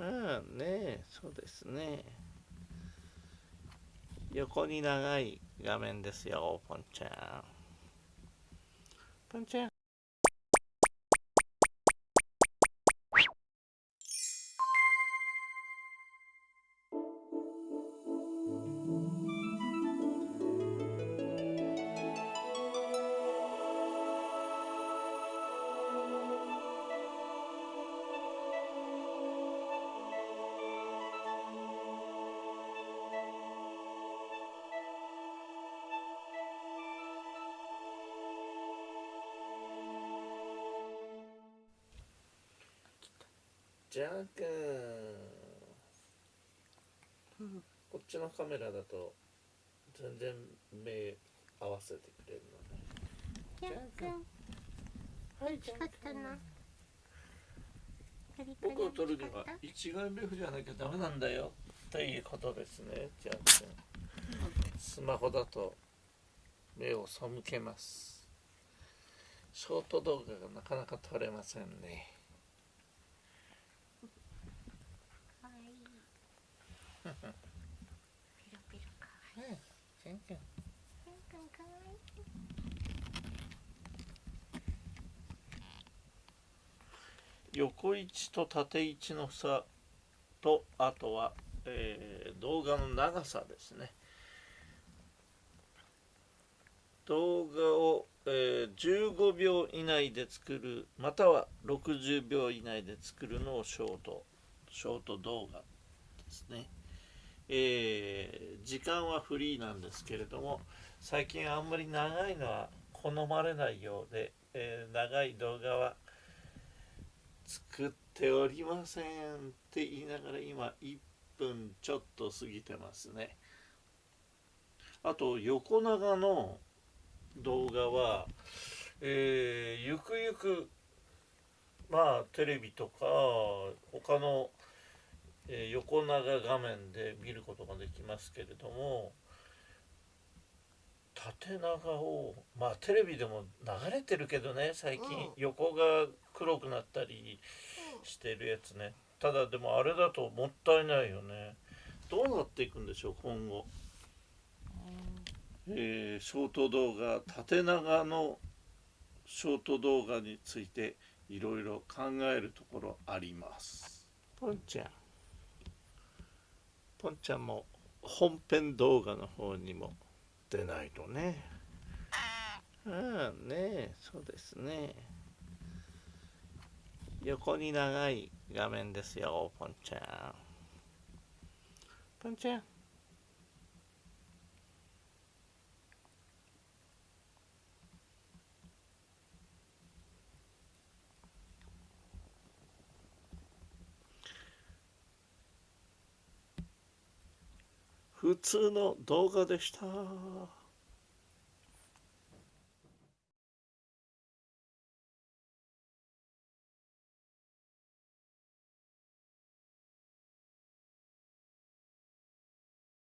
うんねそうですね。横に長い画面ですよポンちゃん。ポンちゃん。ジャー君、うん、こっちのカメラだと全然目合わせてくれるのねジャー君はいジャー君僕を撮るには一眼レフじゃなきゃダメなんだよ。ということですねジャー君スマホだと目を背けます。ショート動画がなかなか撮れませんね。ピロピロかわいい。うん、くん。くんかわいい。横位置と縦位置の差とあとは、えー、動画の長さですね動画を、えー、15秒以内で作るまたは60秒以内で作るのをショートショート動画ですねえー、時間はフリーなんですけれども最近あんまり長いのは好まれないようで、えー、長い動画は作っておりませんって言いながら今1分ちょっと過ぎてますね。あと横長の動画は、えー、ゆくゆくまあテレビとか他のえー、横長画面で見ることができますけれども縦長をまあテレビでも流れてるけどね最近、横が黒くなったりしてるやつね。ただでもあれだともったいないよね。どうなっていくんでしょう今後、えー、ショート動画縦長のショート動画についていろいろ考えるところあります。ポンちゃんポンちゃんも本編動画の方にも出ないとね。ああねそうですね。横に長い画面ですよポンちゃん。ポンちゃん。普通の動画でした。